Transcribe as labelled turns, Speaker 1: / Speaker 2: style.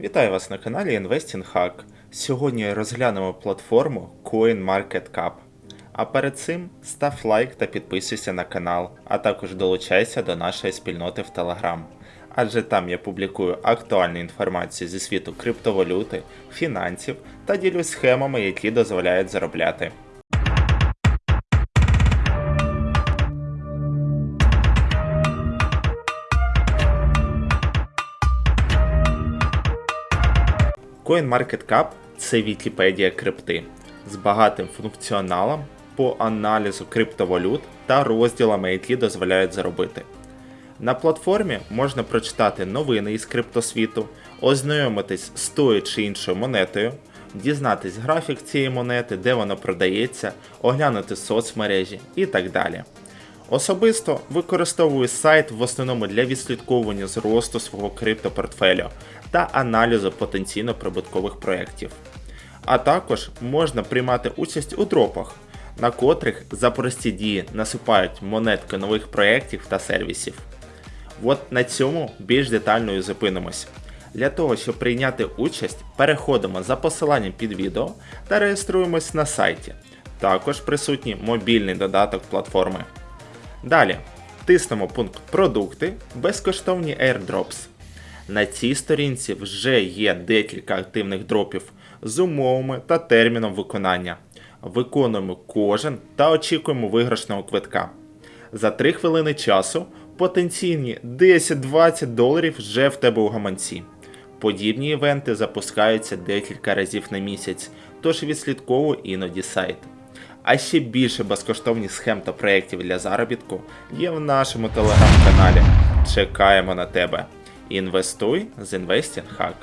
Speaker 1: Вітаю вас на каналі Investing Hack. Сьогодні розглянемо платформу CoinMarketCap. А перед цим став лайк та підписуйся на канал, а також долучайся до нашої спільноти в Telegram. Адже там я публікую актуальну інформацію зі світу криптовалюти, фінансів та ділюсь схемами, які дозволяють заробляти. CoinMarketCap – це Вікіпедія крипти з багатим функціоналом по аналізу криптовалют та розділами, які дозволяють заробити. На платформі можна прочитати новини із криптосвіту, ознайомитись з тою чи іншою монетою, дізнатись графік цієї монети, де вона продається, оглянути соцмережі і так далі. Особисто використовую сайт в основному для відслідковування зросту свого криптопортфелю та аналізу потенційно прибуткових проєктів. А також можна приймати участь у дропах, на котрих за прості дії насипають монетки нових проєктів та сервісів. От на цьому більш детально і зупинимось. Для того, щоб прийняти участь, переходимо за посиланням під відео та реєструємось на сайті. Також присутній мобільний додаток платформи. Далі тиснемо пункт Продукти, безкоштовні airdrops. На цій сторінці вже є декілька активних дропів з умовами та терміном виконання. Виконуємо кожен та очікуємо виграшного квитка. За 3 хвилини часу потенційні 10-20 доларів вже в тебе у гаманці. Подібні івенти запускаються декілька разів на місяць, тож відслідковуй іноді сайт. А ще більше безкоштовних схем та проєктів для заробітку є в нашому телеграм-каналі. Чекаємо на тебе. Інвестуй з Investing Hack.